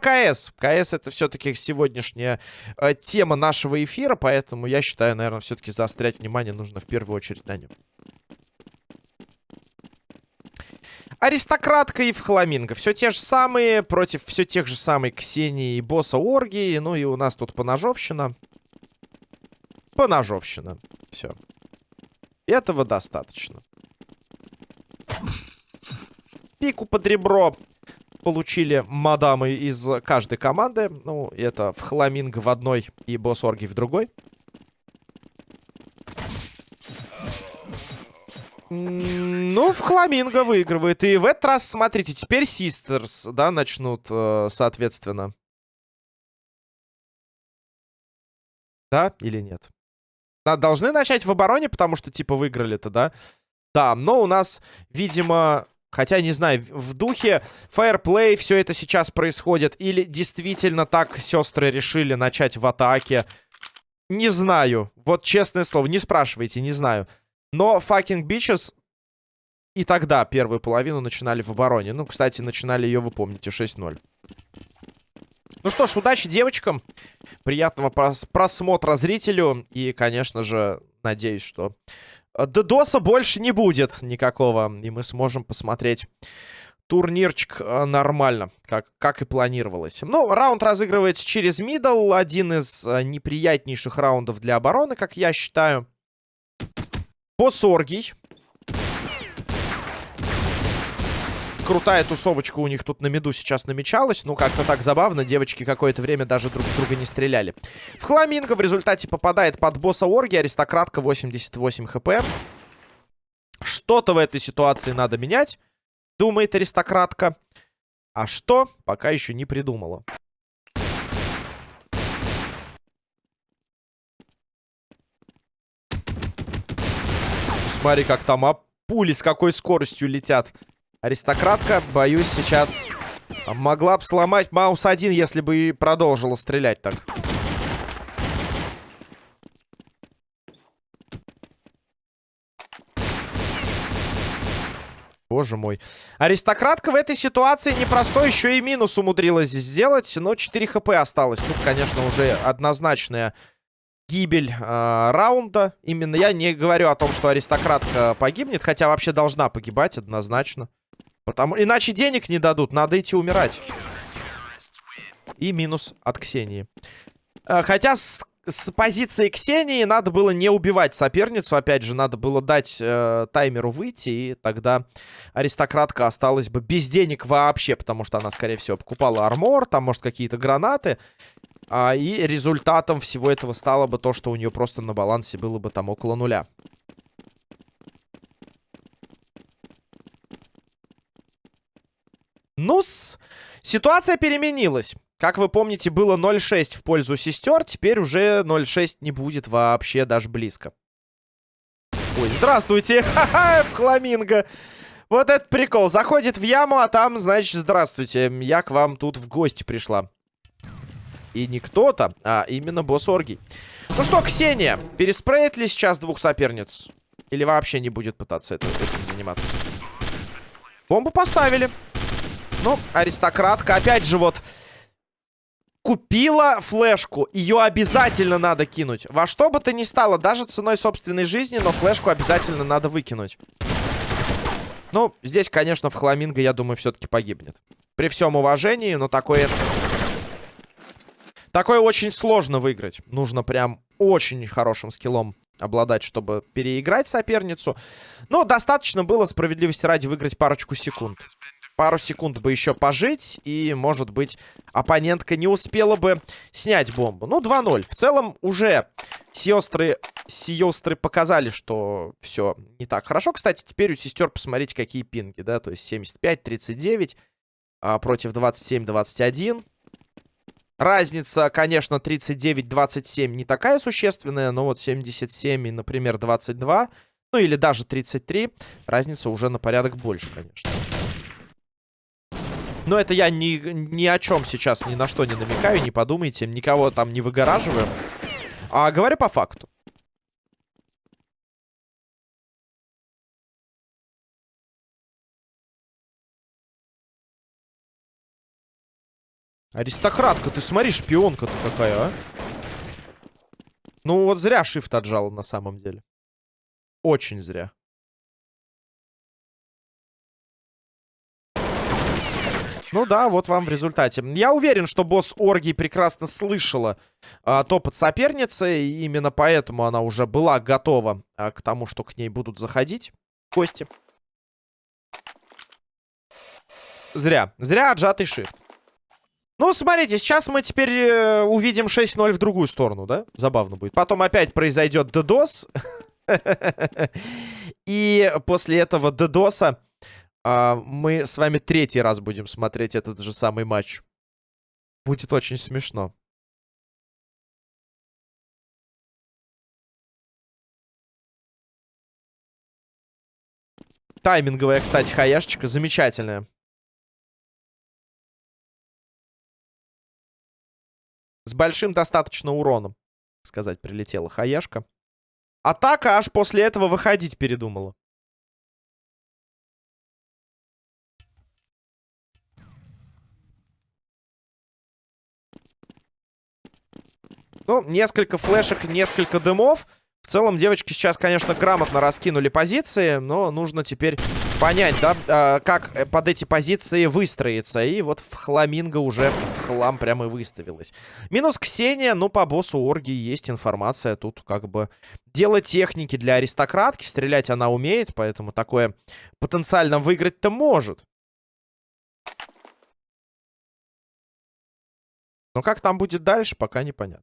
КС. КС это все-таки сегодняшняя э, тема нашего эфира, поэтому я считаю, наверное, все-таки заострять внимание нужно в первую очередь на нем. Аристократка и Фламинго. Все те же самые, против все тех же самых Ксении и босса Оргии. Ну и у нас тут поножовщина. Поножовщина. Все. Этого достаточно. Пику под ребро получили мадамы из каждой команды. Ну, это в Хламинго в одной и босс Орги в другой. Ну, в Хламинго выигрывает. И в этот раз, смотрите, теперь Систерс, да, начнут, э, соответственно. Да или нет? Должны начать в обороне, потому что, типа, выиграли-то, да? Да, но у нас, видимо... Хотя, не знаю, в духе фаерплей все это сейчас происходит. Или действительно так сестры решили начать в атаке. Не знаю. Вот честное слово, не спрашивайте, не знаю. Но fucking bitches и тогда первую половину начинали в обороне. Ну, кстати, начинали ее, вы помните, 6-0. Ну что ж, удачи девочкам. Приятного прос просмотра зрителю. И, конечно же, надеюсь, что Ддоса больше не будет никакого. И мы сможем посмотреть турнирчик э, нормально, как, как и планировалось. Ну, раунд разыгрывается через мидл. Один из э, неприятнейших раундов для обороны, как я считаю. Босоргий. Крутая тусовочка у них тут на меду сейчас намечалась. Ну, как-то так забавно. Девочки какое-то время даже друг друга не стреляли. В Хламинго в результате попадает под босса Орги. Аристократка 88 хп. Что-то в этой ситуации надо менять, думает аристократка. А что, пока еще не придумала. Смотри, как там а пули с какой скоростью летят. Аристократка, боюсь, сейчас могла бы сломать маус один, если бы и продолжила стрелять так. Боже мой. Аристократка в этой ситуации непростой, еще и минус умудрилась сделать, но 4 хп осталось. Тут, конечно, уже однозначная гибель э, раунда. Именно я не говорю о том, что аристократка погибнет, хотя вообще должна погибать однозначно. Потому... Иначе денег не дадут, надо идти умирать. И минус от Ксении. Э, хотя с, с позиции Ксении надо было не убивать соперницу. Опять же, надо было дать э, таймеру выйти. И тогда аристократка осталась бы без денег вообще. Потому что она, скорее всего, покупала армор. Там, может, какие-то гранаты. А, и результатом всего этого стало бы то, что у нее просто на балансе было бы там около нуля. Ну-с, ситуация переменилась. Как вы помните, было 0-6 в пользу сестер. Теперь уже 0-6 не будет вообще даже близко. Ой, здравствуйте! Ха-ха, фламинго! Вот этот прикол. Заходит в яму, а там, значит, здравствуйте. Я к вам тут в гости пришла. И не кто-то, а именно босс Оргий. Ну что, Ксения, переспреет ли сейчас двух соперниц? Или вообще не будет пытаться это, этим заниматься? Бомбу поставили. Ну, аристократка, опять же, вот... Купила флешку. Ее обязательно надо кинуть. Во что бы то ни стало, даже ценой собственной жизни, но флешку обязательно надо выкинуть. Ну, здесь, конечно, в Хламинго, я думаю, все-таки погибнет. При всем уважении, но такое... Такое очень сложно выиграть. Нужно прям очень хорошим скиллом обладать, чтобы переиграть соперницу. Но достаточно было справедливости ради выиграть парочку секунд пару секунд бы еще пожить, и, может быть, оппонентка не успела бы снять бомбу. Ну, 2-0. В целом, уже сестры, сестры показали, что все не так хорошо. Кстати, теперь у сестер посмотрите, какие пинги, да, то есть 75-39 а, против 27-21. Разница, конечно, 39-27 не такая существенная, но вот 77 и, например, 22, ну или даже 33, разница уже на порядок больше, конечно. Но это я ни, ни о чем сейчас, ни на что не намекаю, не подумайте. Никого там не выгораживаю. А говорю по факту. Аристократка, ты смотри, шпионка-то какая, а. Ну вот зря шифт отжал на самом деле. Очень зря. Ну да, вот вам в результате. Я уверен, что босс Орги прекрасно слышала а, топот соперницы. И именно поэтому она уже была готова а, к тому, что к ней будут заходить кости. Зря. Зря отжатый шифт. Ну, смотрите, сейчас мы теперь э, увидим 6-0 в другую сторону, да? Забавно будет. Потом опять произойдет DDoS. И после этого DDoSа а, мы с вами третий раз будем смотреть этот же самый матч. Будет очень смешно. Тайминговая, кстати, хаяшечка замечательная. С большим достаточно уроном, сказать, прилетела хаяшка. Атака аж после этого выходить передумала. Ну, несколько флешек, несколько дымов. В целом, девочки сейчас, конечно, грамотно раскинули позиции, но нужно теперь понять, да, а, как э, под эти позиции выстроиться. И вот в Хламинго уже в хлам прямо и выставилась. Минус Ксения, ну, по боссу Орги есть информация. Тут как бы дело техники для аристократки. Стрелять она умеет, поэтому такое потенциально выиграть-то может. Но как там будет дальше, пока непонятно.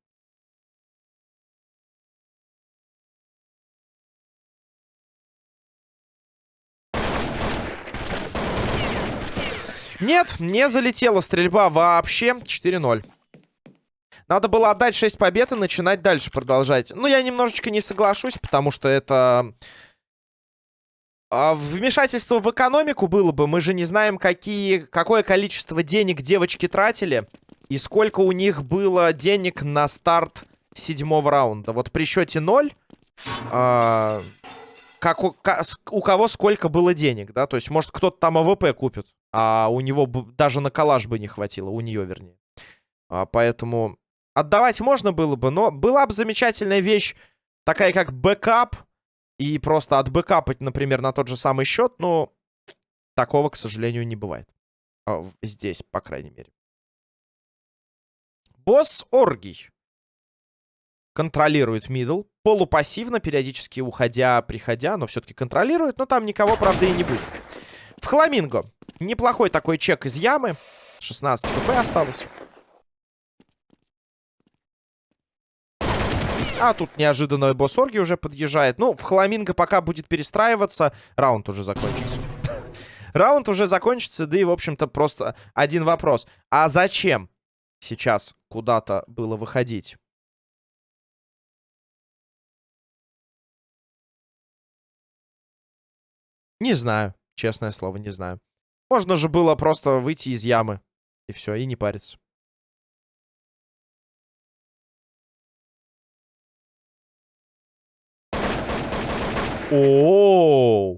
Нет, не залетела стрельба вообще. 4-0. Надо было отдать 6 побед и начинать дальше продолжать. Ну, я немножечко не соглашусь, потому что это... А, вмешательство в экономику было бы. Мы же не знаем, какие, какое количество денег девочки тратили. И сколько у них было денег на старт седьмого раунда. Вот при счете 0... А, как у, у кого сколько было денег, да? То есть, может, кто-то там AWP купит, а у него даже на калаш бы не хватило, у нее, вернее. А, поэтому отдавать можно было бы, но была бы замечательная вещь, такая как бэкап, и просто отбэкапать, например, на тот же самый счет, но такого, к сожалению, не бывает. А, здесь, по крайней мере. Босс Оргий контролирует мидл. Полупассивно, периодически уходя, приходя, но все-таки контролирует. Но там никого, правда, и не будет. В Хламинго. Неплохой такой чек из ямы. 16 хп осталось. А тут неожиданно босс Орги уже подъезжает. Ну, в Хламинго пока будет перестраиваться. Раунд уже закончится. Раунд уже закончится, да и, в общем-то, просто один вопрос. А зачем сейчас куда-то было выходить? Не знаю. Честное слово, не знаю. Можно же было просто выйти из ямы. И все, и не париться. О,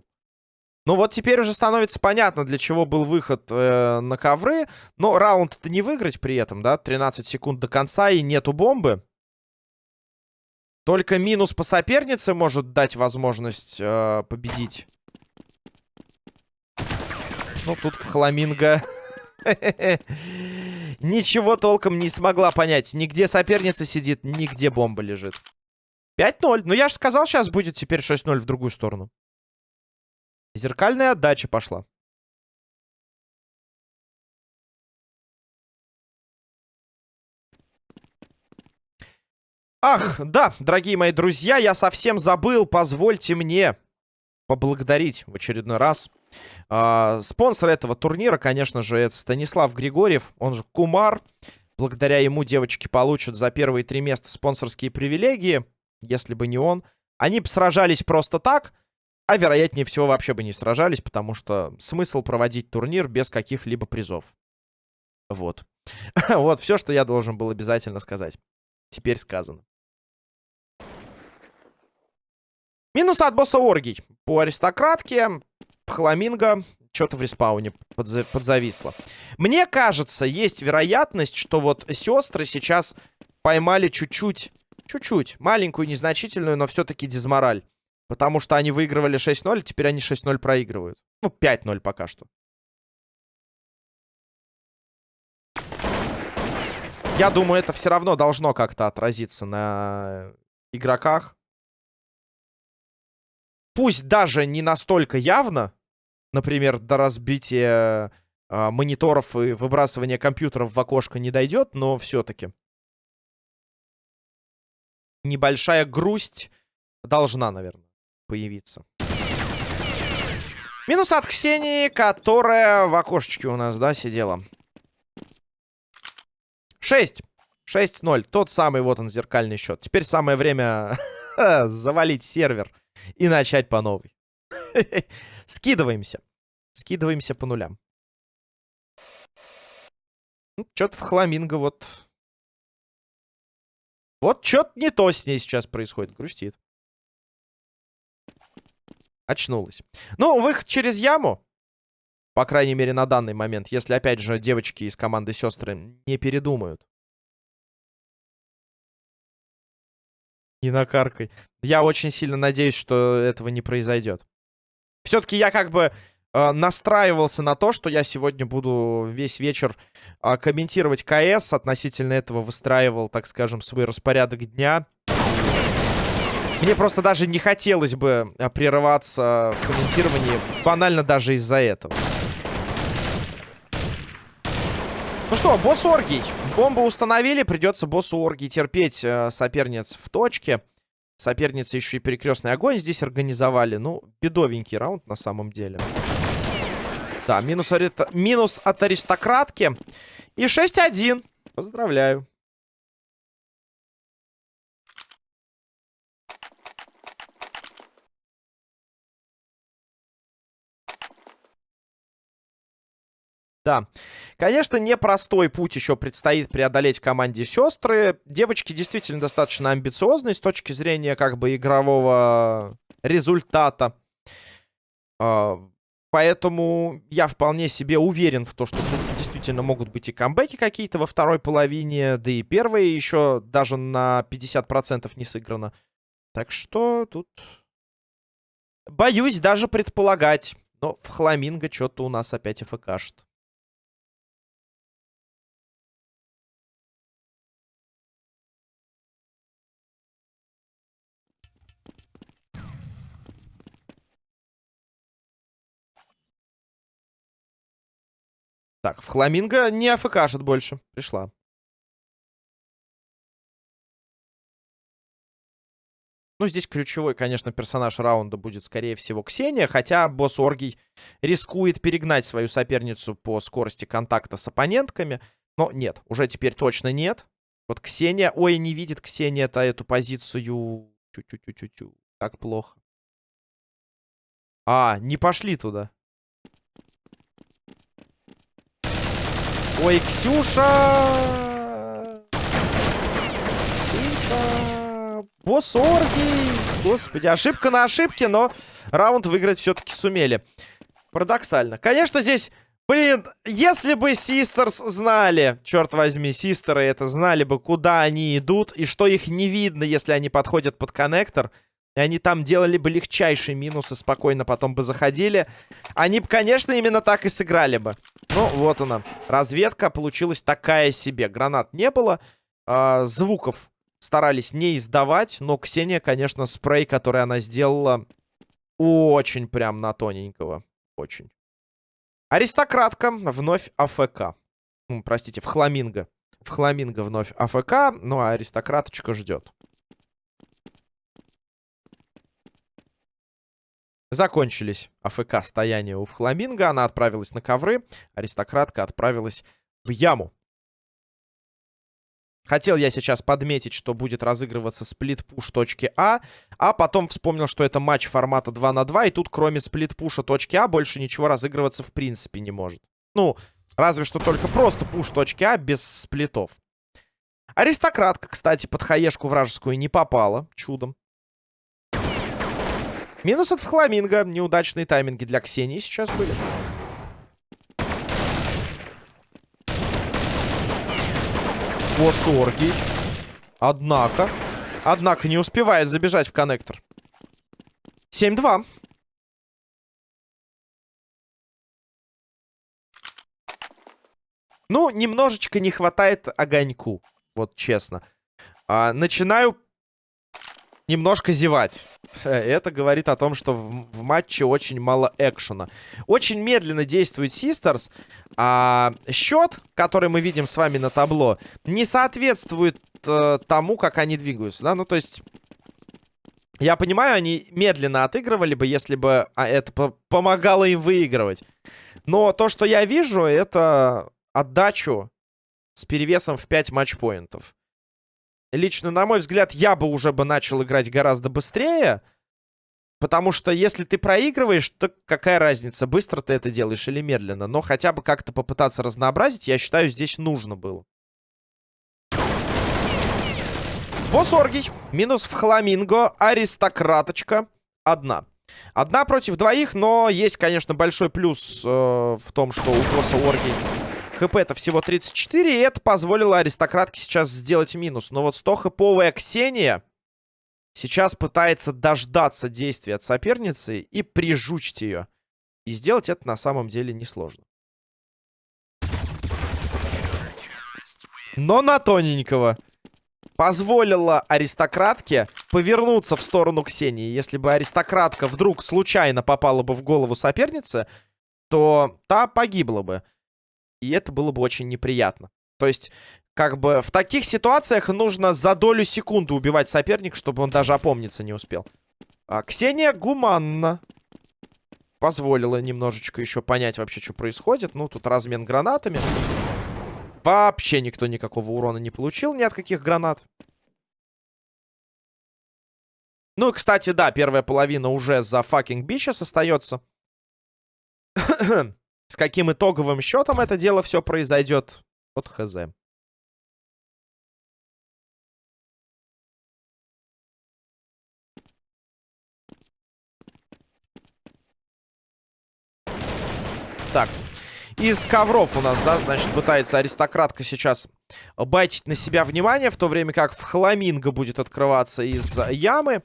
Ну вот теперь уже становится понятно, для чего был выход э, на ковры. Но раунд-то не выиграть при этом, да? 13 секунд до конца и нету бомбы. Только минус по сопернице может дать возможность э, победить. Ну, тут Хламинго... Ничего толком не смогла понять. Нигде соперница сидит, нигде бомба лежит. 5-0. Ну, я же сказал, сейчас будет теперь 6-0 в другую сторону. Зеркальная отдача пошла. Ах, да, дорогие мои друзья, я совсем забыл. Позвольте мне поблагодарить в очередной раз спонсор этого турнира, конечно же, это Станислав Григорьев, он же Кумар. Благодаря ему девочки получат за первые три места спонсорские привилегии. Если бы не он. Они бы сражались просто так, а вероятнее всего вообще бы не сражались, потому что смысл проводить турнир без каких-либо призов. Вот. вот все, что я должен был обязательно сказать. Теперь сказано. Минус от босса Оргий. По аристократке Хламинго что-то в респауне подза подзависло. Мне кажется, есть вероятность, что вот сестры сейчас поймали чуть-чуть, чуть-чуть, маленькую, незначительную, но все-таки дизмораль. Потому что они выигрывали 6-0, теперь они 6-0 проигрывают. Ну, 5-0 пока что. Я думаю, это все равно должно как-то отразиться на игроках. Пусть даже не настолько явно, например, до разбития э, мониторов и выбрасывания компьютеров в окошко не дойдет, но все-таки небольшая грусть должна, наверное, появиться. Минус от Ксении, которая в окошечке у нас, да, сидела. 6. 6-0. Тот самый, вот он, зеркальный счет. Теперь самое время завалить сервер и начать по новой. Скидываемся. Скидываемся по нулям. Ну, Что-то в Хламинго вот... Вот что-то не то с ней сейчас происходит. Грустит. Очнулась. Ну, выход через яму. По крайней мере, на данный момент. Если, опять же, девочки из команды сестры не передумают. Не накаркай. Я очень сильно надеюсь, что этого не произойдет. Все-таки я как бы э, настраивался на то, что я сегодня буду весь вечер э, комментировать КС. Относительно этого выстраивал, так скажем, свой распорядок дня. Мне просто даже не хотелось бы э, прерываться в комментировании, банально даже из-за этого. Ну что, босс Оргий. Бомбу установили, придется боссу Оргий терпеть э, соперниц в точке. Соперницы еще и перекрестный огонь здесь организовали. Ну, бедовенький раунд на самом деле. Да, минус, минус от аристократки. И 6-1. Поздравляю. Да. Конечно, непростой путь еще предстоит преодолеть команде сестры. Девочки действительно достаточно амбициозные с точки зрения как бы игрового результата. А, поэтому я вполне себе уверен в том, что тут действительно могут быть и камбэки какие-то во второй половине. Да и первая еще даже на 50% не сыграна. Так что тут... Боюсь даже предполагать. Но в Хламинго что-то у нас опять АФКшит. Так, в Хламинго не АФКшит больше. Пришла. Ну, здесь ключевой, конечно, персонаж раунда будет, скорее всего, Ксения. Хотя босс Оргий рискует перегнать свою соперницу по скорости контакта с оппонентками. Но нет, уже теперь точно нет. Вот Ксения... Ой, не видит Ксения-то эту позицию. Чу-чу-чу-чу-чу. Как плохо. А, не пошли туда. Ой, Ксюша! Ксюша! Босс Орги! Господи, ошибка на ошибке, но раунд выиграть все-таки сумели. Парадоксально. Конечно, здесь... Блин, если бы Систерс знали, черт возьми, Систеры это знали бы, куда они идут, и что их не видно, если они подходят под коннектор, и они там делали бы легчайшие минусы, спокойно потом бы заходили. Они бы, конечно, именно так и сыграли бы. Ну, вот она. Разведка получилась такая себе. Гранат не было. Э, звуков старались не издавать. Но Ксения, конечно, спрей, который она сделала, очень прям на тоненького. Очень. Аристократка вновь АФК. Простите, в Хламинго. В Хламинго вновь АФК. Ну, а аристократочка ждет. Закончились АФК стояния у Фламинго. Она отправилась на ковры. Аристократка отправилась в яму. Хотел я сейчас подметить, что будет разыгрываться сплит-пуш точки А, а потом вспомнил, что это матч формата 2 на 2, и тут кроме сплит-пуша точки А больше ничего разыгрываться в принципе не может. Ну, разве что только просто пуш точки А без сплитов. Аристократка, кстати, под хаешку вражескую не попала, чудом. Минус от Фламинго. Неудачные тайминги для Ксении сейчас были. О сорги. Однако. Однако не успевает забежать в коннектор. 7-2. Ну, немножечко не хватает огоньку. Вот честно. А, начинаю немножко зевать. Это говорит о том, что в, в матче очень мало экшена. Очень медленно действует Систерс. А счет, который мы видим с вами на табло, не соответствует э, тому, как они двигаются. Да? Ну, то есть... Я понимаю, они медленно отыгрывали бы, если бы а, это по помогало им выигрывать. Но то, что я вижу, это отдачу с перевесом в 5 матчпоинтов. Лично, на мой взгляд, я бы уже бы начал играть гораздо быстрее. Потому что если ты проигрываешь, то какая разница, быстро ты это делаешь или медленно. Но хотя бы как-то попытаться разнообразить, я считаю, здесь нужно было. Босс Оргий. Минус в Хламинго. Аристократочка. Одна. Одна против двоих, но есть, конечно, большой плюс э, в том, что у босса Оргий хп-то всего 34, и это позволило аристократке сейчас сделать минус. Но вот 100 хэповая Ксения сейчас пытается дождаться действия от соперницы и прижучить ее. И сделать это на самом деле несложно. Но на тоненького. Позволила аристократке повернуться в сторону Ксении. Если бы аристократка вдруг случайно попала бы в голову соперницы, то та погибла бы. И это было бы очень неприятно. То есть, как бы в таких ситуациях нужно за долю секунды убивать соперника, чтобы он даже опомниться не успел. А, Ксения гуманно позволила немножечко еще понять вообще, что происходит. Ну, тут размен гранатами. Вообще никто никакого урона не получил ни от каких гранат. Ну, и, кстати, да, первая половина уже за fucking бичес остается. С каким итоговым счетом это дело все произойдет, вот хз. Так, из ковров у нас, да, значит, пытается аристократка сейчас байтить на себя внимание, в то время как в хламинго будет открываться из ямы.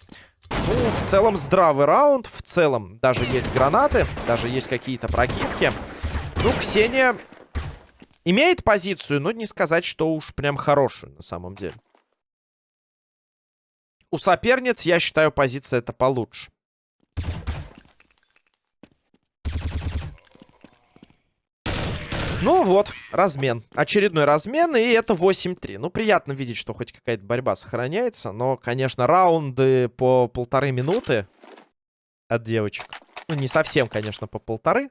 Ну, в целом здравый раунд, в целом даже есть гранаты, даже есть какие-то прокидки. Ну, Ксения имеет позицию, но не сказать, что уж прям хорошую на самом деле. У соперниц, я считаю, позиция это получше. Ну вот, размен. Очередной размен, и это 8-3. Ну, приятно видеть, что хоть какая-то борьба сохраняется. Но, конечно, раунды по полторы минуты от девочек. Ну, не совсем, конечно, по полторы.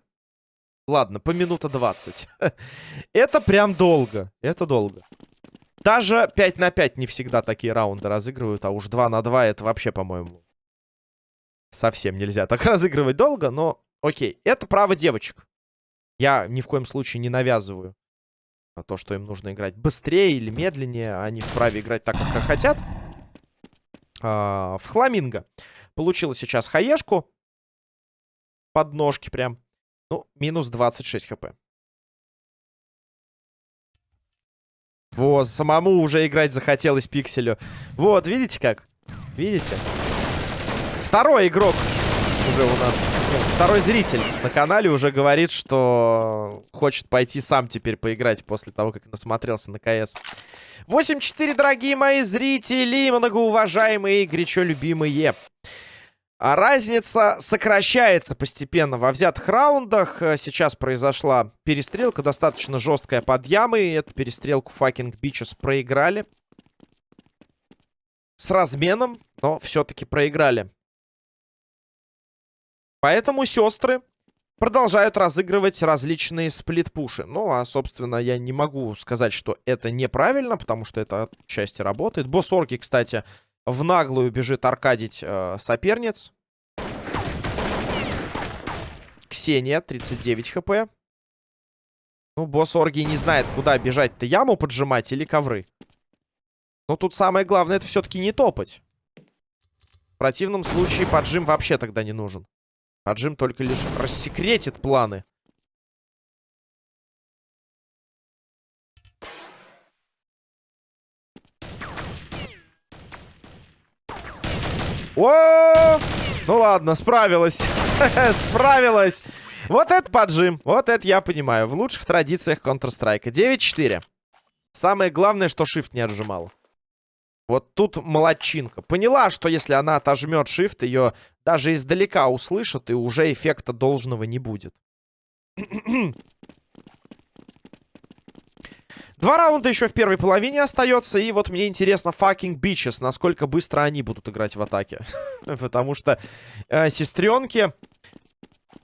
Ладно, по минута 20. это прям долго. Это долго. Даже 5 на 5 не всегда такие раунды разыгрывают, а уж 2 на 2 это вообще, по-моему, совсем нельзя так разыгрывать долго, но окей. Это право девочек. Я ни в коем случае не навязываю то, что им нужно играть быстрее или медленнее. Они вправе играть так, как хотят. А, в Хламинго. Получила сейчас хаешку. Под ножки прям. Ну, минус 26 хп. Вот, самому уже играть захотелось пикселю. Вот, видите как? Видите? Второй игрок уже у нас, ну, второй зритель на канале уже говорит, что хочет пойти сам теперь поиграть после того, как насмотрелся на КС. 8-4, дорогие мои зрители, многоуважаемые и горячо любимые. А разница сокращается постепенно во взятых раундах. Э, сейчас произошла перестрелка, достаточно жесткая под ямой. Эту перестрелку Fucking Bitches проиграли. С разменом, но все-таки проиграли. Поэтому сестры продолжают разыгрывать различные сплит-пуши. Ну, а, собственно, я не могу сказать, что это неправильно, потому что это отчасти работает. Босс-орки, кстати, в наглую бежит аркадить э, соперниц. Ксения, 39 хп. Ну, босс Орги не знает, куда бежать-то. Яму поджимать или ковры? Но тут самое главное, это все-таки не топать. В противном случае поджим вообще тогда не нужен. Поджим только лишь рассекретит планы. О! Ну ладно, справилась. справилась. Вот это поджим. Вот это я понимаю. В лучших традициях Counter-Strike. 9-4. Самое главное, что shift не отжимал. Вот тут молодчинка. Поняла, что если она отожмет shift, ее даже издалека услышат, и уже эффекта должного не будет. Два раунда еще в первой половине остается. И вот мне интересно, fucking bitches, насколько быстро они будут играть в атаке. Потому что э, сестренки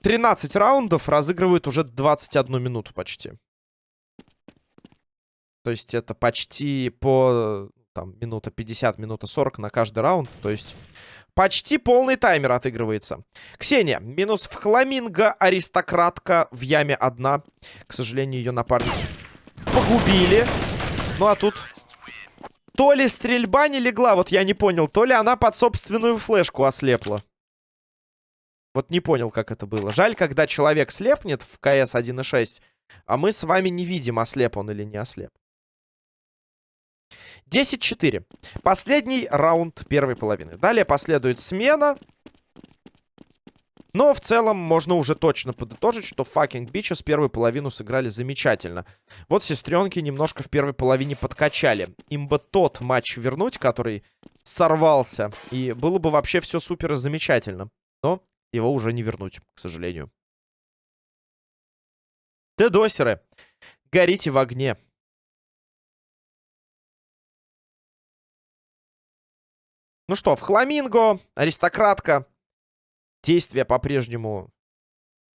13 раундов разыгрывают уже 21 минуту почти. То есть это почти по там минута 50, минута 40 на каждый раунд. То есть почти полный таймер отыгрывается. Ксения. Минус в хламинго. Аристократка в яме одна. К сожалению, ее напарницу погубили. Ну а тут... То ли стрельба не легла, вот я не понял. То ли она под собственную флешку ослепла. Вот не понял, как это было. Жаль, когда человек слепнет в КС 1.6, а мы с вами не видим, ослеп он или не ослеп. 10-4. Последний раунд первой половины. Далее последует смена. Но в целом можно уже точно подытожить, что fucking bitches первую половину сыграли замечательно. Вот сестренки немножко в первой половине подкачали. Им бы тот матч вернуть, который сорвался. И было бы вообще все супер и замечательно. Но его уже не вернуть, к сожалению. Дедосеры, горите в огне. Ну что, в Хламинго, аристократка. Действия по-прежнему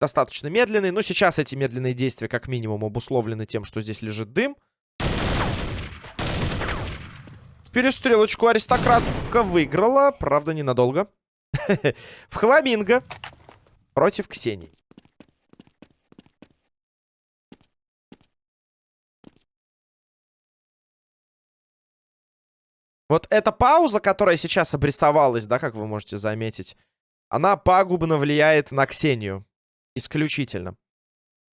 достаточно медленные. Но сейчас эти медленные действия как минимум обусловлены тем, что здесь лежит дым. Перестрелочку аристократка выиграла. Правда, ненадолго. В Хламинго против Ксении. Вот эта пауза, которая сейчас обрисовалась, да, как вы можете заметить, она пагубно влияет на Ксению. Исключительно.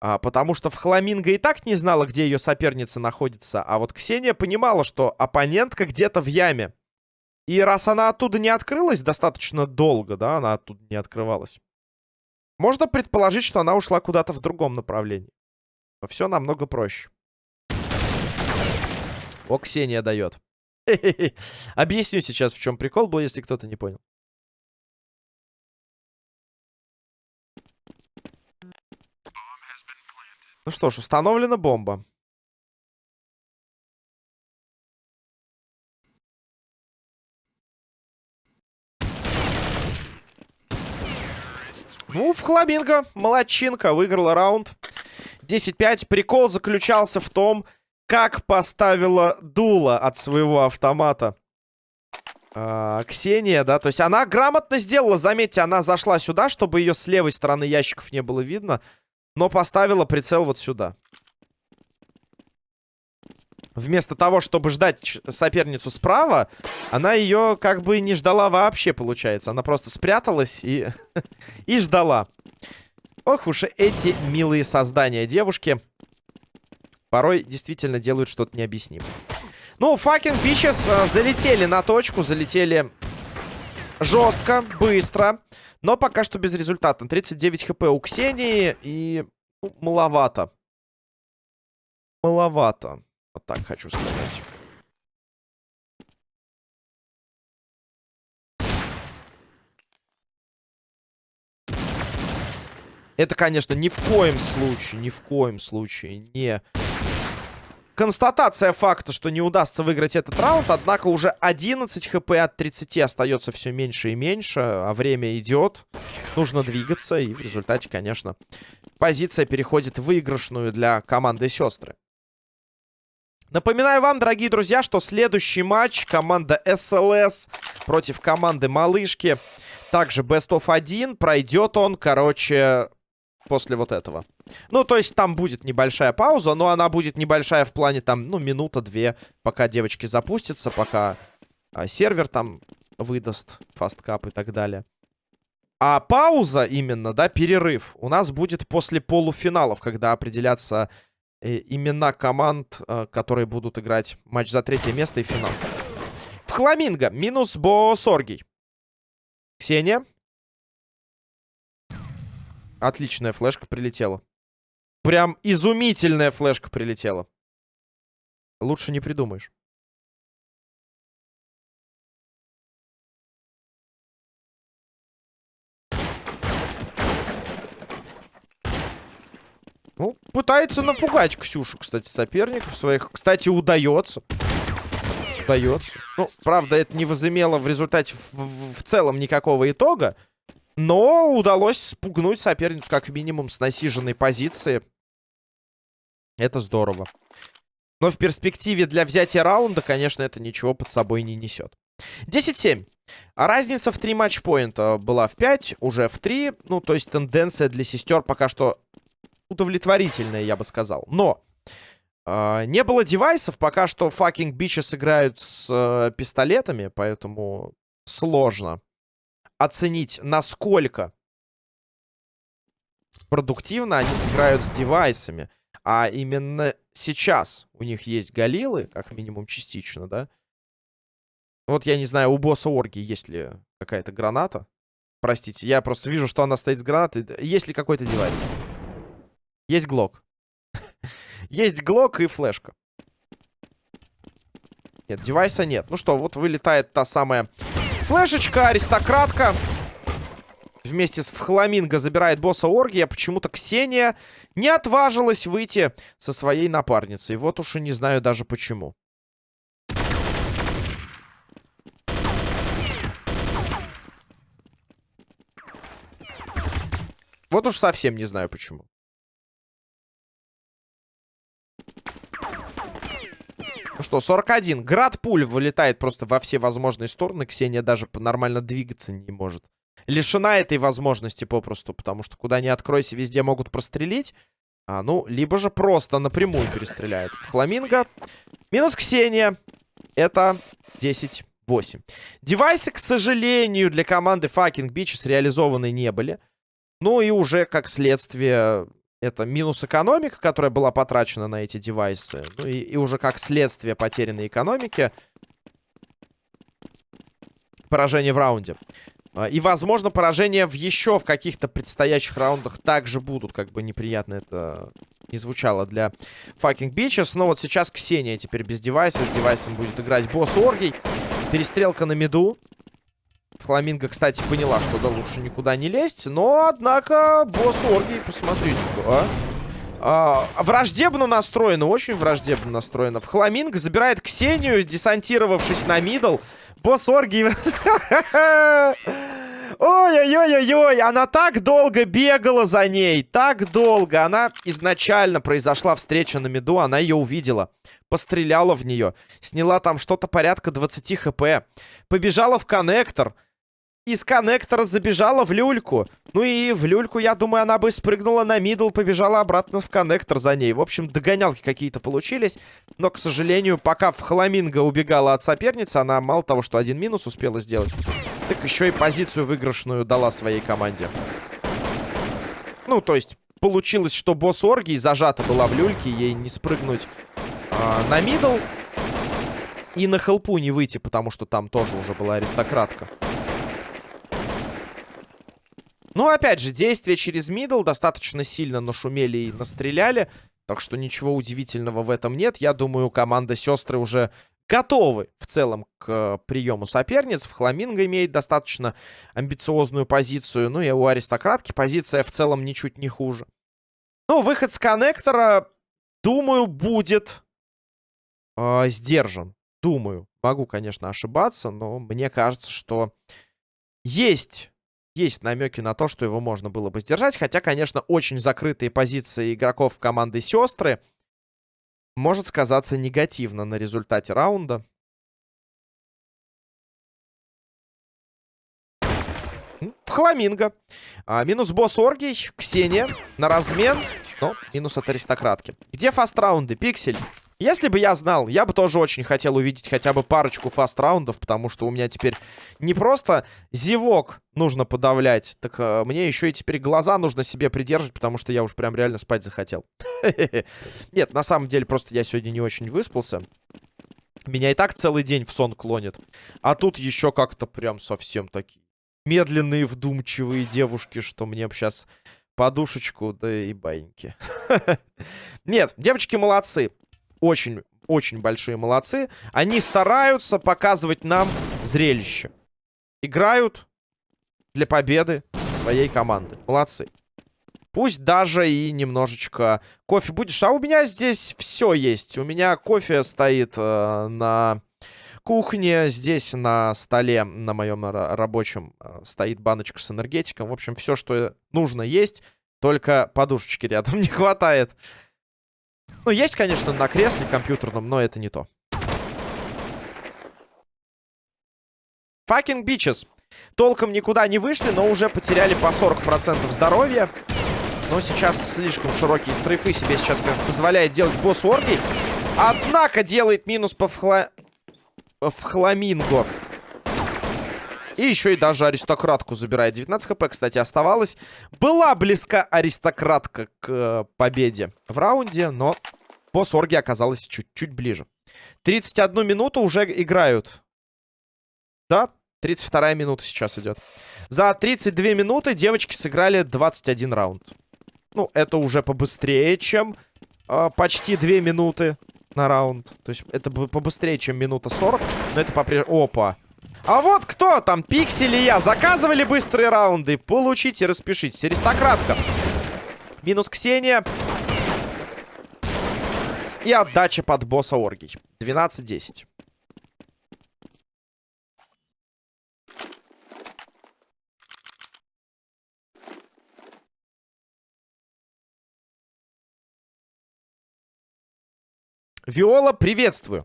А, потому что в Хламинго и так не знала, где ее соперница находится. А вот Ксения понимала, что оппонентка где-то в яме. И раз она оттуда не открылась достаточно долго, да, она оттуда не открывалась. Можно предположить, что она ушла куда-то в другом направлении. Но все намного проще. О, Ксения дает. Объясню сейчас, в чем прикол был, если кто-то не понял. Ну что ж, установлена бомба. Ну, в Хламинго, молодчинка, выиграла раунд. 10-5. Прикол заключался в том, как поставила дуло от своего автомата. А, Ксения, да, то есть она грамотно сделала, заметьте, она зашла сюда, чтобы ее с левой стороны ящиков не было видно, но поставила прицел вот сюда. Вместо того, чтобы ждать соперницу справа, она ее как бы не ждала вообще, получается. Она просто спряталась и, и ждала. Ох уж эти милые создания девушки порой действительно делают что-то необъяснимое. Ну, fucking bitches э, залетели на точку, залетели жестко, быстро. Но пока что без результата. 39 хп у Ксении и ну, маловато. Маловато. Вот так хочу сказать. Это, конечно, ни в коем случае, ни в коем случае не констатация факта, что не удастся выиграть этот раунд. Однако уже 11 хп от 30 остается все меньше и меньше. А время идет. Нужно двигаться. И в результате, конечно, позиция переходит в выигрышную для команды сестры. Напоминаю вам, дорогие друзья, что следующий матч команда СЛС против команды Малышки. Также Best of 1. Пройдет он, короче, после вот этого. Ну, то есть там будет небольшая пауза, но она будет небольшая в плане там, ну, минута-две, пока девочки запустятся, пока а, сервер там выдаст фасткап и так далее. А пауза именно, да, перерыв, у нас будет после полуфиналов, когда определятся э, имена команд, э, которые будут играть матч за третье место и финал. В Хламинго минус Бо Соргий. Ксения. Отличная флешка прилетела. Прям изумительная флешка прилетела. Лучше не придумаешь. Ну, пытается напугать Ксюшу, кстати, соперников своих. Кстати, удается. Удается. Ну, правда, это не возымело в результате в, в, в целом никакого итога. Но удалось спугнуть соперницу как минимум с насиженной позиции. Это здорово. Но в перспективе для взятия раунда, конечно, это ничего под собой не несет. 10-7. А разница в 3 матчпоинта была в 5, уже в 3. Ну, то есть тенденция для сестер пока что удовлетворительная, я бы сказал. Но э, не было девайсов, пока что fucking бичес играют с э, пистолетами, поэтому сложно оценить, насколько продуктивно они сыграют с девайсами. А именно сейчас у них есть галилы, как минимум частично, да? Вот я не знаю, у босса Орги есть ли какая-то граната. Простите, я просто вижу, что она стоит с гранатой. Есть ли какой-то девайс? Есть глок. Есть глок и флешка. Нет, девайса нет. Ну что, вот вылетает та самая флешечка, аристократка. Вместе с Фхламинго забирает босса Оргия. Почему-то Ксения не отважилась выйти со своей напарницей. Вот уж и не знаю даже почему. Вот уж совсем не знаю почему. Ну что, 41. Град пуль вылетает просто во все возможные стороны. Ксения даже нормально двигаться не может. Лишена этой возможности попросту, потому что куда ни откройся, везде могут прострелить. А, ну, либо же просто напрямую перестреляют. Фламинго. Минус Ксения. Это 10-8. Девайсы, к сожалению, для команды Fucking Bitches реализованы не были. Ну и уже, как следствие, это минус экономика, которая была потрачена на эти девайсы. Ну и, и уже как следствие потерянной экономики. Поражение в раунде. А, и, возможно, поражения в еще в каких-то предстоящих раундах также будут. Как бы неприятно это не звучало для fucking bitches. Но вот сейчас Ксения теперь без девайса. С девайсом будет играть босс Оргий. Перестрелка на меду. Фламинго, кстати, поняла, что да лучше никуда не лезть. Но, однако, босс Оргий, посмотрите а. А, враждебно настроено, очень враждебно настроено. Фламинго забирает Ксению, десантировавшись на мидл. Босс Оргий... Ой-ой-ой-ой-ой, она так долго бегала за ней, так долго. Она изначально произошла встреча на миду, она ее увидела. Постреляла в нее, сняла там что-то порядка 20 хп. Побежала в коннектор из коннектора забежала в люльку. Ну и в люльку, я думаю, она бы спрыгнула на мидл, побежала обратно в коннектор за ней. В общем, догонялки какие-то получились. Но, к сожалению, пока в Хламинго убегала от соперницы, она мало того, что один минус успела сделать, так еще и позицию выигрышную дала своей команде. Ну, то есть, получилось, что босс Оргии зажата была в люльке, ей не спрыгнуть а, на middle. И на хелпу не выйти, потому что там тоже уже была аристократка. Ну, опять же, действия через middle достаточно сильно нашумели и настреляли. Так что ничего удивительного в этом нет. Я думаю, команда сестры уже готовы в целом к э, приему соперниц. Фламинго имеет достаточно амбициозную позицию. Ну и у аристократки позиция в целом ничуть не хуже. Ну, выход с коннектора, думаю, будет э, сдержан. Думаю. Могу, конечно, ошибаться, но мне кажется, что есть есть намеки на то, что его можно было бы сдержать. Хотя, конечно, очень закрытые позиции игроков команды «Сестры» может сказаться негативно на результате раунда. В Хламинго. А, минус босс Оргий, Ксения на размен. Но минус от аристократки. Где фаст-раунды? Пиксель. Если бы я знал, я бы тоже очень хотел увидеть хотя бы парочку фаст-раундов, потому что у меня теперь не просто зевок нужно подавлять, так э, мне еще и теперь глаза нужно себе придерживать, потому что я уж прям реально спать захотел. Нет, на самом деле просто я сегодня не очень выспался. Меня и так целый день в сон клонит. А тут еще как-то прям совсем такие медленные, вдумчивые девушки, что мне сейчас подушечку, да и баиньки. Нет, девочки молодцы. Очень, очень большие молодцы. Они стараются показывать нам зрелище. Играют для победы своей команды. Молодцы. Пусть даже и немножечко кофе будешь. А у меня здесь все есть. У меня кофе стоит э, на кухне. Здесь на столе, на моем рабочем, э, стоит баночка с энергетиком. В общем, все, что нужно есть. Только подушечки рядом не хватает. Ну, есть, конечно, на кресле компьютерном, но это не то. Fucking bitches. Толком никуда не вышли, но уже потеряли по 40% здоровья. Но сейчас слишком широкие стрейфы себе сейчас как позволяет делать босс Орги. Однако делает минус по вхла... Фламинго. И еще и даже аристократку забирает. 19 хп, кстати, оставалось. Была близка аристократка к э, победе в раунде, но босс Орги оказалась чуть-чуть ближе. 31 минуту уже играют. Да, 32 минута сейчас идет. За 32 минуты девочки сыграли 21 раунд. Ну, это уже побыстрее, чем э, почти 2 минуты на раунд. То есть это побыстрее, чем минута 40. Но это по-прежнему... Опа! А вот кто там? Пиксели я. Заказывали быстрые раунды? Получите, распишитесь. Аристократка. Минус Ксения. И отдача под босса Оргий. 12-10. Виола, приветствую.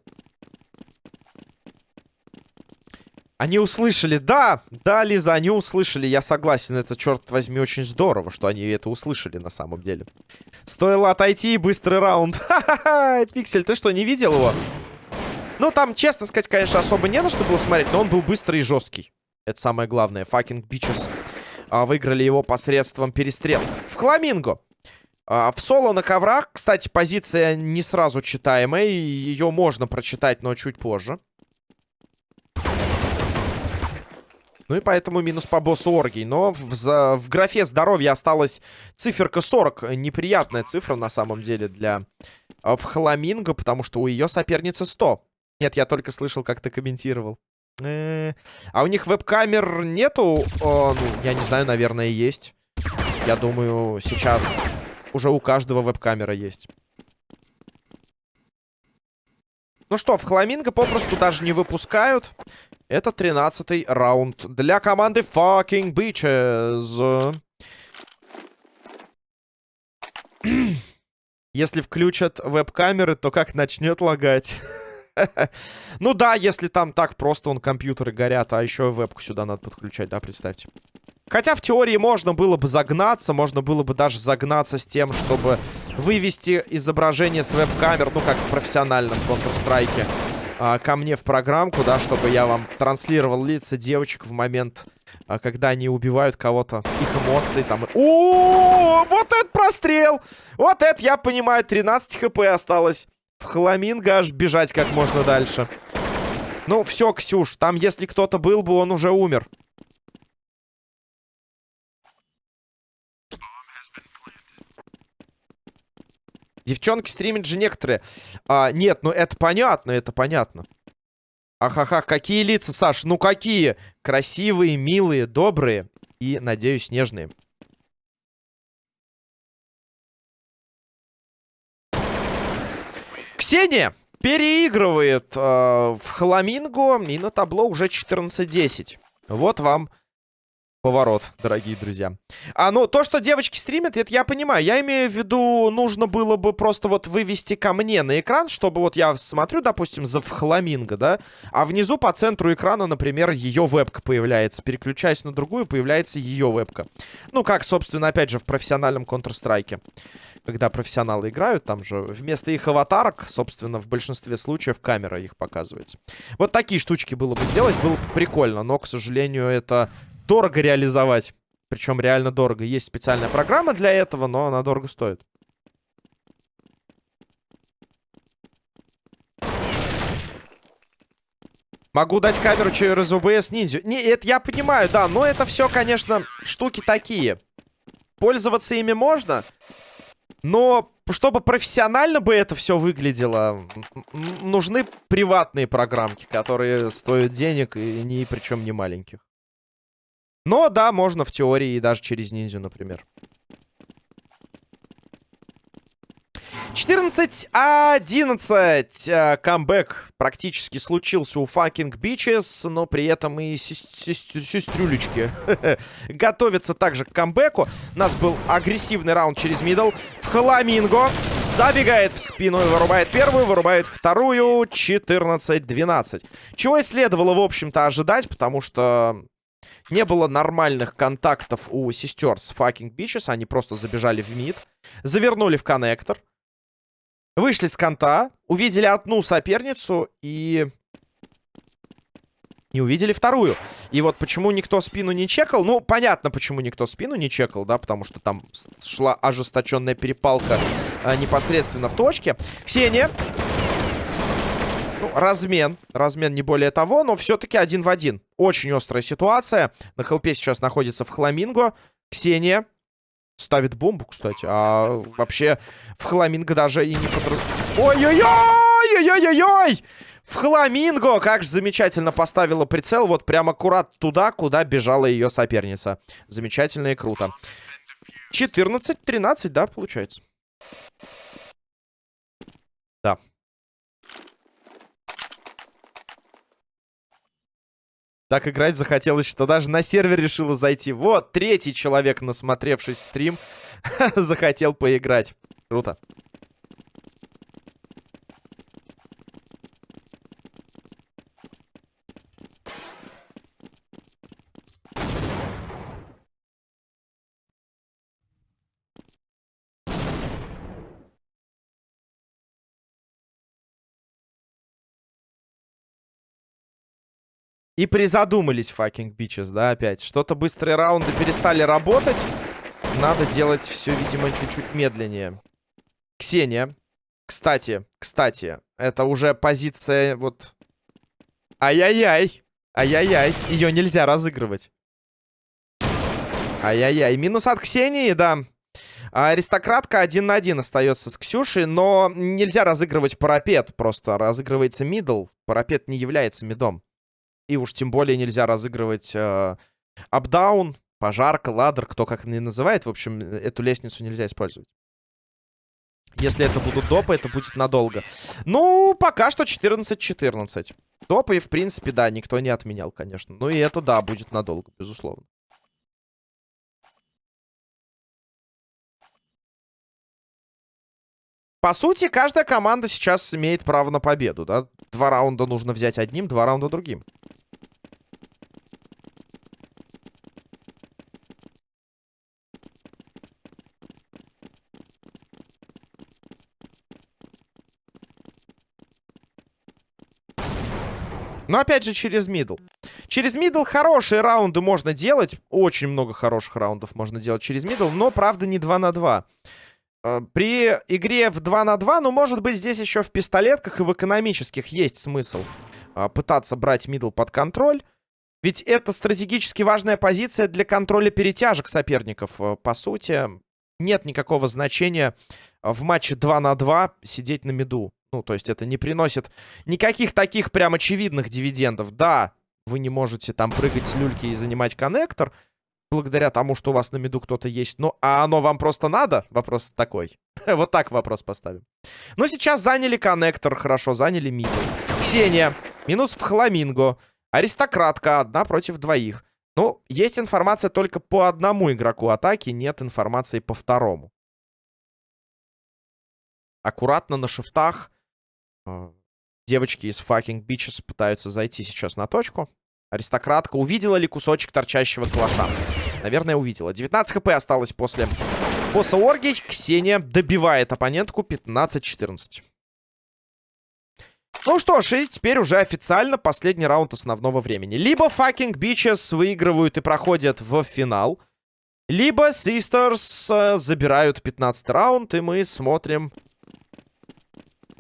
Они услышали, да, да, Лиза, они услышали, я согласен, это, черт возьми, очень здорово, что они это услышали на самом деле. Стоило отойти, быстрый раунд. Ха-ха-ха, Пиксель, ты что, не видел его? Ну, там, честно сказать, конечно, особо не на что было смотреть, но он был быстрый и жесткий. Это самое главное. Fucking bitches а, выиграли его посредством перестрелок. В Хламинго. А, в соло на коврах, кстати, позиция не сразу читаемая. Ее можно прочитать, но чуть позже. Ну и поэтому минус по боссу Оргий. Но в, за, в графе здоровья осталась циферка 40. Неприятная цифра на самом деле для э, в потому что у ее соперницы 100. Нет, я только слышал, как ты комментировал. -э -э. А у них веб-камер нету? О, ну, я не знаю, наверное, есть. Я думаю, сейчас уже у каждого веб-камера есть. Ну что, в Хламинго попросту даже не выпускают. Это 13-й раунд для команды Fucking Bitches. Если включат веб-камеры, то как начнет лагать? ну да, если там так просто он компьютеры горят, а еще вебку сюда надо подключать, да, представьте. Хотя в теории можно было бы загнаться, можно было бы даже загнаться с тем, чтобы вывести изображение с веб-камер, ну, как в профессиональном Counter-Strike, а, ко мне в программку, да, чтобы я вам транслировал лица девочек в момент, а, когда они убивают кого-то, их эмоции там. О, вот это прострел! Вот это, я понимаю, 13 хп осталось. В хламинго аж бежать как можно дальше. Ну, все, Ксюш, там если кто-то был бы, он уже умер. Девчонки стримят же некоторые. А, нет, ну это понятно, это понятно. Ахаха, какие лица, Саш? Ну какие? Красивые, милые, добрые и, надеюсь, нежные. Ксения переигрывает э, в Хламинго и на табло уже 14-10. Вот вам поворот, дорогие друзья. А, ну, то, что девочки стримят, это я понимаю. Я имею в виду, нужно было бы просто вот вывести ко мне на экран, чтобы вот я смотрю, допустим, за фламинго, да, а внизу по центру экрана, например, ее вебка появляется. Переключаясь на другую, появляется ее вебка. Ну, как, собственно, опять же, в профессиональном Counter-Strike. Когда профессионалы играют, там же вместо их аватарок, собственно, в большинстве случаев камера их показывается. Вот такие штучки было бы сделать, было бы прикольно, но, к сожалению, это дорого реализовать. Причем реально дорого. Есть специальная программа для этого, но она дорого стоит. Могу дать камеру через ОБС ниндзю. Не, это я понимаю, да, но это все, конечно, штуки такие. Пользоваться ими можно, но чтобы профессионально бы это все выглядело, нужны приватные программки, которые стоят денег и не причем не маленьких. Но да, можно в теории и даже через ниндзю, например. 14-11. Э, камбэк практически случился у fucking bitches, но при этом и сестрюлечки готовятся также к камбэку. У нас был агрессивный раунд через мидл. В Хламинго забегает в спину и вырубает первую, вырубает вторую. 14-12. Чего и следовало, в общем-то, ожидать, потому что не было нормальных контактов у сестер с fucking bitches. Они просто забежали в мид, завернули в коннектор. Вышли с конта, увидели одну соперницу и... Не увидели вторую. И вот почему никто спину не чекал. Ну, понятно, почему никто спину не чекал, да, потому что там шла ожесточенная перепалка а, непосредственно в точке. Ксения. Ну, размен. Размен не более того, но все-таки один в один. Очень острая ситуация. На хелпе сейчас находится в Хламинго. Ксения ставит бомбу, кстати. А вообще в Хламинго даже и не подру... Ой-ой-ой! Ой-ой-ой! В Хламинго! Как же замечательно поставила прицел. Вот прям аккурат туда, куда бежала ее соперница. Замечательно и круто. 14-13, да, получается. Да. Так играть захотелось, что даже на сервер решила зайти. Вот, третий человек, насмотревшись стрим, захотел поиграть. Круто. И призадумались fucking bitches, да, опять. Что-то быстрые раунды перестали работать. Надо делать все, видимо, чуть-чуть медленнее. Ксения. Кстати, кстати, это уже позиция вот... Ай-яй-яй. Ай-яй-яй. Ее нельзя разыгрывать. Ай-яй-яй. Минус от Ксении, да. Аристократка один на один остается с Ксюшей, но нельзя разыгрывать парапет. Просто разыгрывается мидл. Парапет не является мидом. И уж тем более нельзя разыгрывать э, апдаун, пожарка, ладер, кто как не называет. В общем, эту лестницу нельзя использовать. Если это будут допы, это будет надолго. Ну, пока что 14-14. Допы, в принципе, да, никто не отменял, конечно. Ну и это, да, будет надолго, безусловно. По сути, каждая команда сейчас имеет право на победу, да? Два раунда нужно взять одним, два раунда другим. Но опять же через middle. Через middle хорошие раунды можно делать. Очень много хороших раундов можно делать через middle. Но, правда, не 2 на 2. Э, при игре в 2 на 2, ну, может быть, здесь еще в пистолетках и в экономических есть смысл э, пытаться брать middle под контроль. Ведь это стратегически важная позиция для контроля перетяжек соперников. Э, по сути, нет никакого значения в матче 2 на 2 сидеть на миду. Ну, то есть это не приносит никаких таких прям очевидных дивидендов. Да, вы не можете там прыгать с люльки и занимать коннектор, благодаря тому, что у вас на миду кто-то есть. Ну, а оно вам просто надо? Вопрос такой. вот так вопрос поставим. Ну, сейчас заняли коннектор, хорошо, заняли миду. Ксения, минус в Хламинго. Аристократка, одна против двоих. Ну, есть информация только по одному игроку атаки, нет информации по второму. Аккуратно на шифтах а, девочки из fucking bitches пытаются зайти сейчас на точку. Аристократка увидела ли кусочек торчащего калаша? Наверное, увидела. 19 хп осталось после босса оргий. Ксения добивает оппонентку 15-14. Ну что ж, и теперь уже официально последний раунд основного времени. Либо fucking bitches выигрывают и проходят в финал. Либо Sisters э, забирают 15 раунд, и мы смотрим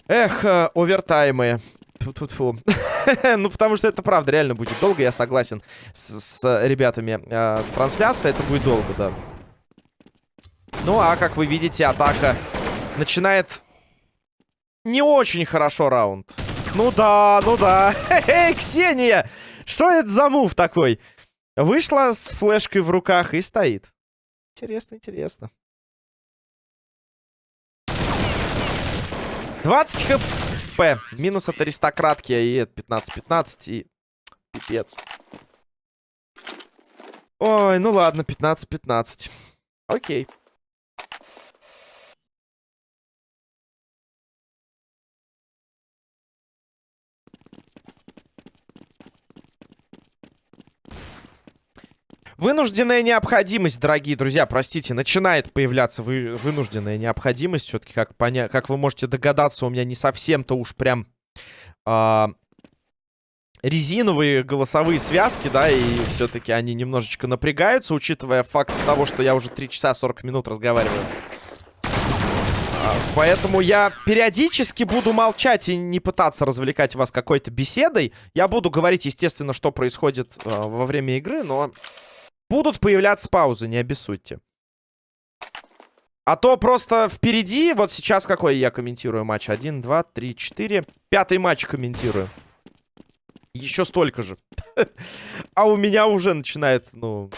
Эх, э, овертаймы. Тьфу -тьфу -тьфу. ну, потому что это правда реально будет долго, я согласен с, с ребятами э, с трансляцией. Это будет долго, да. Ну, а как вы видите, атака начинает не очень хорошо раунд. Ну да, ну да. Эй, Ксения! Что это за мув такой? Вышла с флешкой в руках и стоит. Интересно, интересно. 20 хп. Минус от аристократки и 15-15. И пипец. Ой, ну ладно, 15-15. Окей. Вынужденная необходимость, дорогие друзья, простите, начинает появляться вы, вынужденная необходимость. Все-таки, как, поня как вы можете догадаться, у меня не совсем-то уж прям а, резиновые голосовые связки, да, и все-таки они немножечко напрягаются, учитывая факт того, что я уже 3 часа 40 минут разговариваю. А, поэтому я периодически буду молчать и не пытаться развлекать вас какой-то беседой. Я буду говорить, естественно, что происходит э, во время игры, но Будут появляться паузы, не обессудьте. А то просто впереди, вот сейчас какой я комментирую матч? Один, два, три, четыре. Пятый матч комментирую. Еще столько же. А у меня уже начинает, ну...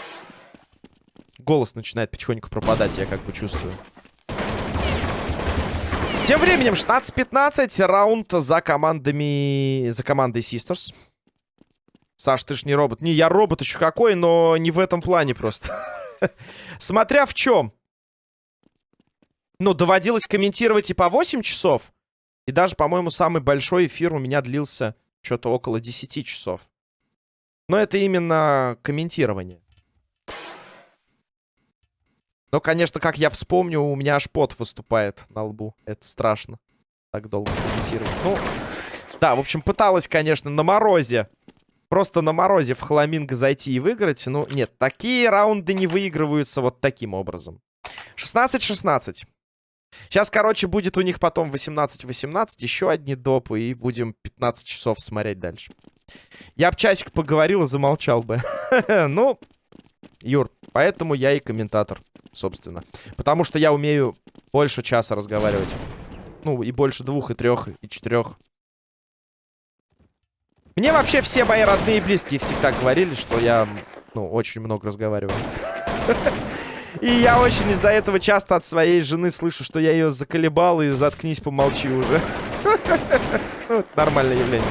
Голос начинает потихоньку пропадать, я как бы чувствую. Тем временем 16-15. Раунд за командами... За командой Sisters. Саш, ты ж не робот. Не, я робот еще какой, но не в этом плане просто. Смотря в чем. Ну, доводилось комментировать и по 8 часов. И даже, по-моему, самый большой эфир у меня длился что-то около 10 часов. Но это именно комментирование. Но, конечно, как я вспомню, у меня аж пот выступает на лбу. Это страшно. Так долго комментировать. Ну, да, в общем, пыталась, конечно, на морозе Просто на морозе в Хламинго зайти и выиграть. Ну, нет, такие раунды не выигрываются вот таким образом. 16-16. Сейчас, короче, будет у них потом 18-18. Еще одни допы. И будем 15 часов смотреть дальше. Я бы часик поговорил и замолчал бы. ну, Юр, поэтому я и комментатор, собственно. Потому что я умею больше часа разговаривать. Ну, и больше двух, и трех, и четырех. Мне вообще все мои родные и близкие всегда говорили, что я, ну, очень много разговариваю. И я очень из-за этого часто от своей жены слышу, что я ее заколебал и заткнись, помолчи уже. Нормальное явление.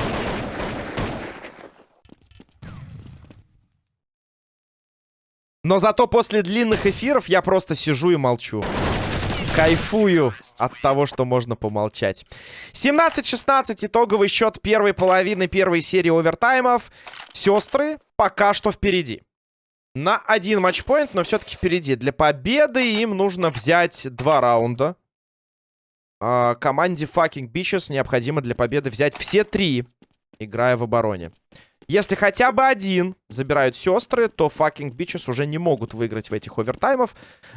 Но зато после длинных эфиров я просто сижу и молчу. Кайфую от того, что можно помолчать. 17-16 итоговый счет первой половины первой серии овертаймов. Сестры пока что впереди. На один матчпоинт, но все-таки впереди. Для победы им нужно взять два раунда. А, команде Fucking Bitches необходимо для победы взять все три, играя в обороне. Если хотя бы один забирают сестры, то fucking bitches уже не могут выиграть в этих овертаймах,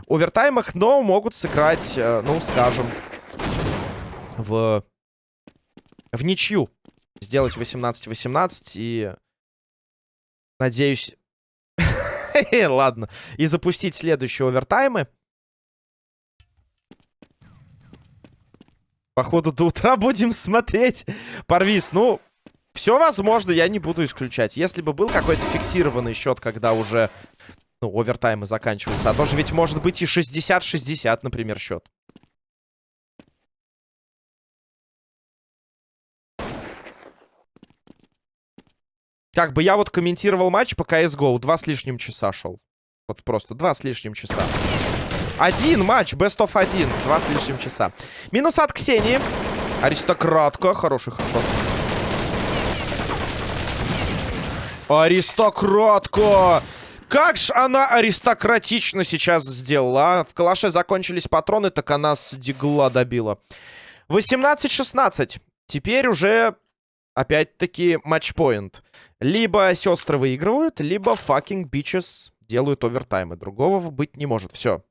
овертаймах, но могут сыграть, э, ну, скажем, в, в ничью. Сделать 18-18 и, надеюсь, ладно, и запустить следующие овертаймы. Походу, до утра будем смотреть. Парвиз, ну, все возможно, я не буду исключать. Если бы был какой-то фиксированный счет, когда уже, ну, овертаймы заканчиваются. А то же ведь может быть и 60-60, например, счет. Как бы я вот комментировал матч по CSGO. Два с лишним часа шел. Вот просто два с лишним часа. Один матч, best of один. Два с лишним часа. Минус от Ксении. Аристократка. Хороший хэдшот. Аристократка! Как ж она аристократично сейчас сделала, а? В калаше закончились патроны, так она с дигла добила. 18-16. Теперь уже, опять-таки, матчпоинт. Либо сестры выигрывают, либо fucking bitches делают овертаймы. Другого быть не может. Все.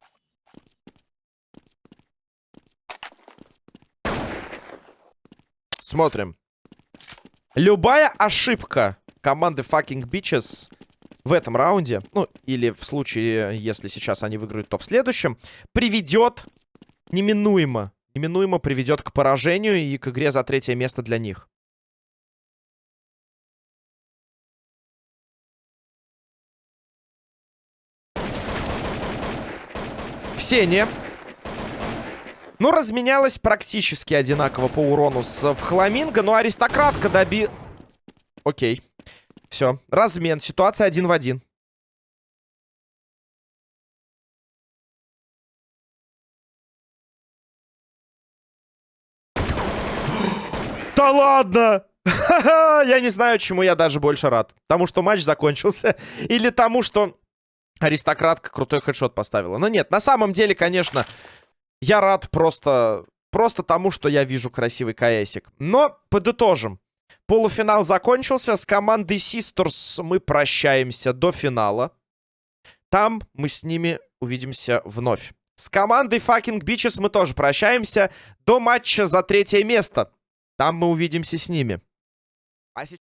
Смотрим. Любая ошибка команды fucking bitches в этом раунде, ну, или в случае, если сейчас они выиграют, то в следующем, приведет неминуемо, неминуемо приведет к поражению и к игре за третье место для них. Ксения. Ну, разменялась практически одинаково по урону с Фламинго, но аристократка доби... Окей. Все, размен. Ситуация один в один. Да ладно! я не знаю, чему я даже больше рад. Тому, что матч закончился. Или тому, что аристократка крутой хедшот поставила. Но нет, на самом деле, конечно, я рад просто, просто тому, что я вижу красивый КСик. Но подытожим. Полуфинал закончился. С командой Sisters мы прощаемся до финала. Там мы с ними увидимся вновь. С командой Fucking Bitches мы тоже прощаемся до матча за третье место. Там мы увидимся с ними. А сейчас...